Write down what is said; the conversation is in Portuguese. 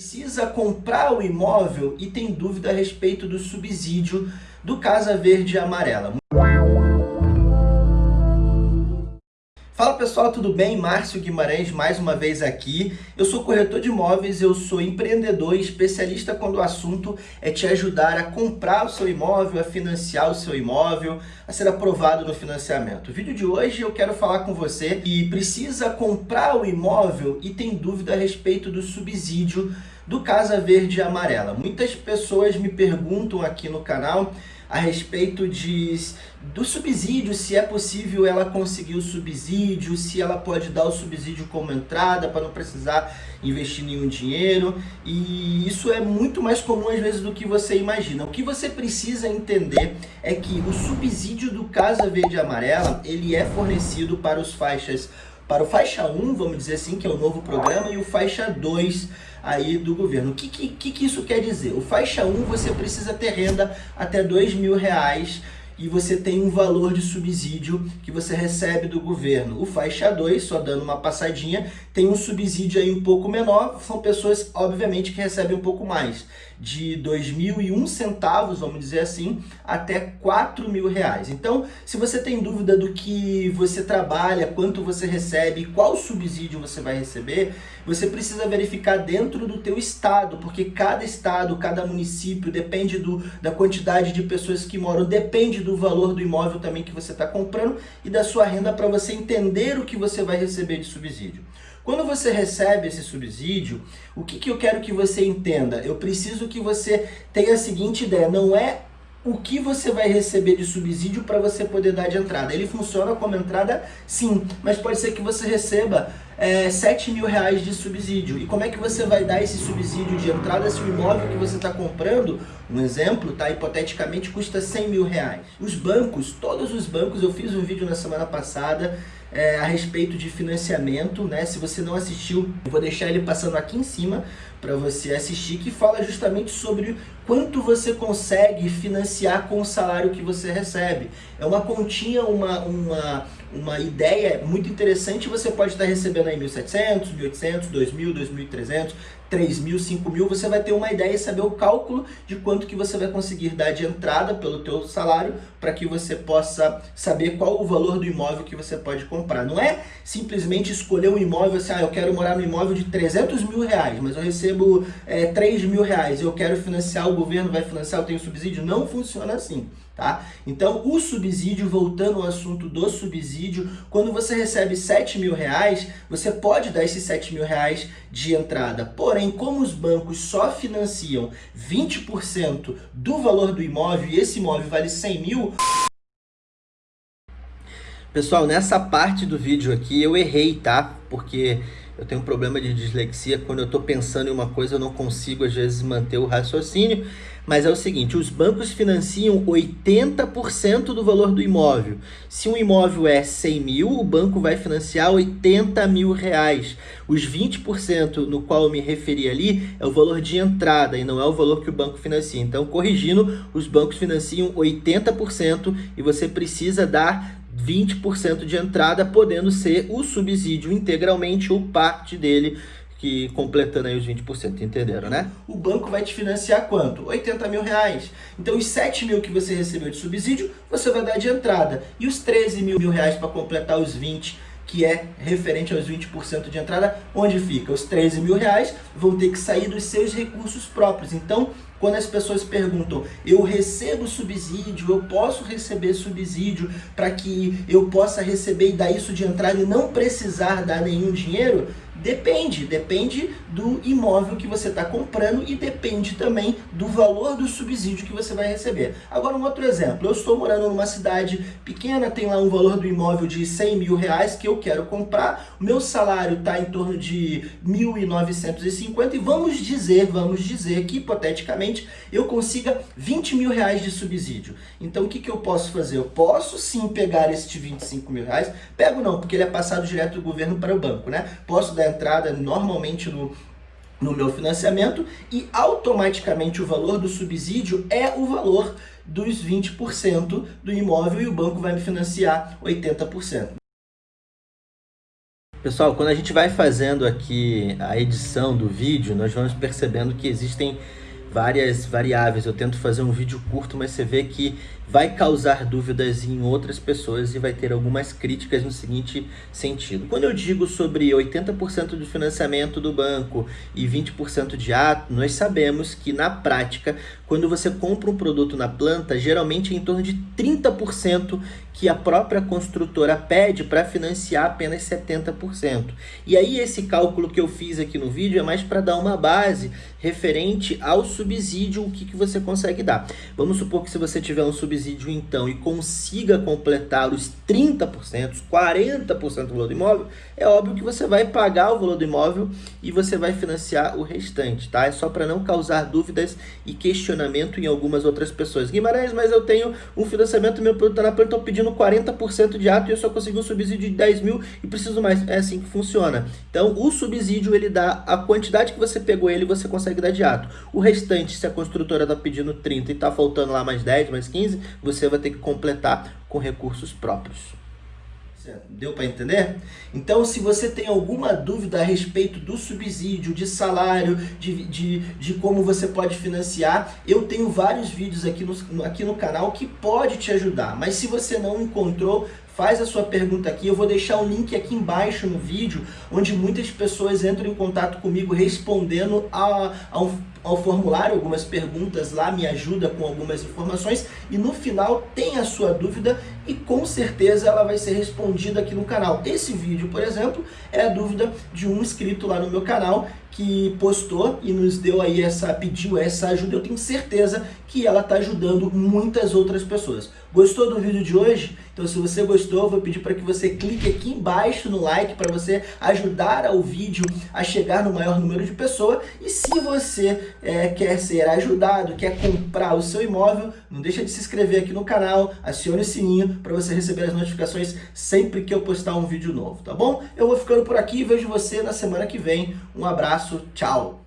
Precisa comprar o imóvel e tem dúvida a respeito do subsídio do Casa Verde e Amarela. Fala pessoal, tudo bem? Márcio Guimarães mais uma vez aqui. Eu sou corretor de imóveis, eu sou empreendedor e especialista quando o assunto é te ajudar a comprar o seu imóvel, a financiar o seu imóvel, a ser aprovado no financiamento. O vídeo de hoje eu quero falar com você que precisa comprar o imóvel e tem dúvida a respeito do subsídio do Casa Verde e Amarela. Muitas pessoas me perguntam aqui no canal a respeito de, do subsídio, se é possível ela conseguir o subsídio, se ela pode dar o subsídio como entrada para não precisar investir nenhum dinheiro. E isso é muito mais comum às vezes do que você imagina. O que você precisa entender é que o subsídio do Casa Verde e Amarela, ele é fornecido para os faixas para o faixa 1, vamos dizer assim, que é o novo programa, e o faixa 2 aí do governo. O que, que, que isso quer dizer? O faixa 1 você precisa ter renda até dois mil reais e você tem um valor de subsídio que você recebe do governo. O faixa 2, só dando uma passadinha, tem um subsídio aí um pouco menor, são pessoas, obviamente, que recebem um pouco mais, de R$ 2.001 centavos, vamos dizer assim, até R$ mil reais. Então, se você tem dúvida do que você trabalha, quanto você recebe, qual subsídio você vai receber, você precisa verificar dentro do teu estado, porque cada estado, cada município, depende do, da quantidade de pessoas que moram, depende do valor do imóvel também que você está comprando e da sua renda para você entender o que você vai receber de subsídio. Quando você recebe esse subsídio, o que, que eu quero que você entenda? Eu preciso que você tenha a seguinte ideia, não é o que você vai receber de subsídio para você poder dar de entrada. Ele funciona como entrada sim, mas pode ser que você receba é, 7 mil reais de subsídio. E como é que você vai dar esse subsídio de entrada se o imóvel que você está comprando, um exemplo, tá, hipoteticamente custa 100 mil reais? Os bancos, todos os bancos, eu fiz um vídeo na semana passada é, a respeito de financiamento, né? Se você não assistiu, eu vou deixar ele passando aqui em cima para você assistir, que fala justamente sobre quanto você consegue financiar com o salário que você recebe. É uma continha, uma, uma, uma ideia muito interessante, você pode estar recebendo aí 1.700, 1.800, 2.000, 2.300, 3 mil, 5 mil, você vai ter uma ideia e saber o cálculo de quanto que você vai conseguir dar de entrada pelo teu salário para que você possa saber qual o valor do imóvel que você pode comprar. Não é simplesmente escolher um imóvel assim, ah, eu quero morar no imóvel de 300 mil reais, mas eu recebo é, 3 mil reais, eu quero financiar, o governo vai financiar, eu tenho subsídio. Não funciona assim. Tá? Então, o subsídio, voltando ao assunto do subsídio, quando você recebe 7 mil reais, você pode dar esses 7 mil reais de entrada. Porém, como os bancos só financiam 20% do valor do imóvel e esse imóvel vale 100 mil... Pessoal, nessa parte do vídeo aqui eu errei, tá? Porque eu tenho um problema de dislexia, quando eu estou pensando em uma coisa eu não consigo às vezes manter o raciocínio, mas é o seguinte, os bancos financiam 80% do valor do imóvel. Se um imóvel é 100 mil, o banco vai financiar 80 mil reais. Os 20% no qual eu me referi ali é o valor de entrada e não é o valor que o banco financia. Então, corrigindo, os bancos financiam 80% e você precisa dar 20% de entrada, podendo ser o subsídio integralmente ou parte dele, que completando aí os 20%, entenderam, né? O banco vai te financiar quanto? 80 mil reais. Então os 7 mil que você recebeu de subsídio, você vai dar de entrada. E os 13 mil, mil reais para completar os 20 que é referente aos 20% de entrada, onde fica? Os 13 mil reais vão ter que sair dos seus recursos próprios. Então, quando as pessoas perguntam, eu recebo subsídio, eu posso receber subsídio para que eu possa receber e dar isso de entrada e não precisar dar nenhum dinheiro, Depende, depende do imóvel que você está comprando e depende também do valor do subsídio que você vai receber. Agora um outro exemplo, eu estou morando numa cidade pequena, tem lá um valor do imóvel de 100 mil reais que eu quero comprar, o meu salário está em torno de 1.950 e vamos dizer, vamos dizer que hipoteticamente eu consiga 20 mil reais de subsídio. Então o que, que eu posso fazer? Eu posso sim pegar este 25 mil reais, pego não, porque ele é passado direto do governo para o banco, né? Posso dar entrada normalmente no, no meu financiamento e automaticamente o valor do subsídio é o valor dos 20% do imóvel e o banco vai me financiar 80%. Pessoal, quando a gente vai fazendo aqui a edição do vídeo, nós vamos percebendo que existem várias variáveis. Eu tento fazer um vídeo curto, mas você vê que vai causar dúvidas em outras pessoas e vai ter algumas críticas no seguinte sentido. Quando eu digo sobre 80% de financiamento do banco e 20% de ato, nós sabemos que na prática, quando você compra um produto na planta, geralmente é em torno de 30% que a própria construtora pede para financiar apenas 70%. E aí esse cálculo que eu fiz aqui no vídeo é mais para dar uma base referente ao subsídio, o que, que você consegue dar. Vamos supor que se você tiver um subsídio então e consiga completar os 30%, os 40% do valor do imóvel, é óbvio que você vai pagar o valor do imóvel e você vai financiar o restante, tá? É só para não causar dúvidas e questionamento em algumas outras pessoas. Guimarães, mas eu tenho um financiamento, meu produto está na planta, estou pedindo 40% de ato e eu só consegui um subsídio de 10 mil e preciso mais. É assim que funciona. Então, o subsídio, ele dá a quantidade que você pegou ele, você consegue dar de ato. O restante, se a construtora está pedindo 30 e está faltando lá mais 10, mais 15, você vai ter que completar com recursos próprios. Deu para entender? Então, se você tem alguma dúvida a respeito do subsídio, de salário, de, de, de como você pode financiar, eu tenho vários vídeos aqui no, aqui no canal que pode te ajudar. Mas se você não encontrou, faz a sua pergunta aqui. Eu vou deixar um link aqui embaixo no vídeo, onde muitas pessoas entram em contato comigo respondendo a, a um ao formulário algumas perguntas lá, me ajuda com algumas informações e no final tem a sua dúvida e com certeza ela vai ser respondida aqui no canal. Esse vídeo, por exemplo, é a dúvida de um inscrito lá no meu canal que postou e nos deu aí essa, pediu essa ajuda. Eu tenho certeza que ela está ajudando muitas outras pessoas. Gostou do vídeo de hoje? Então se você gostou, vou pedir para que você clique aqui embaixo no like para você ajudar o vídeo a chegar no maior número de pessoas. E se você é, quer ser ajudado, quer comprar o seu imóvel, não deixa de se inscrever aqui no canal, acione o sininho para você receber as notificações sempre que eu postar um vídeo novo, tá bom? Eu vou ficando por aqui e vejo você na semana que vem. Um abraço, tchau!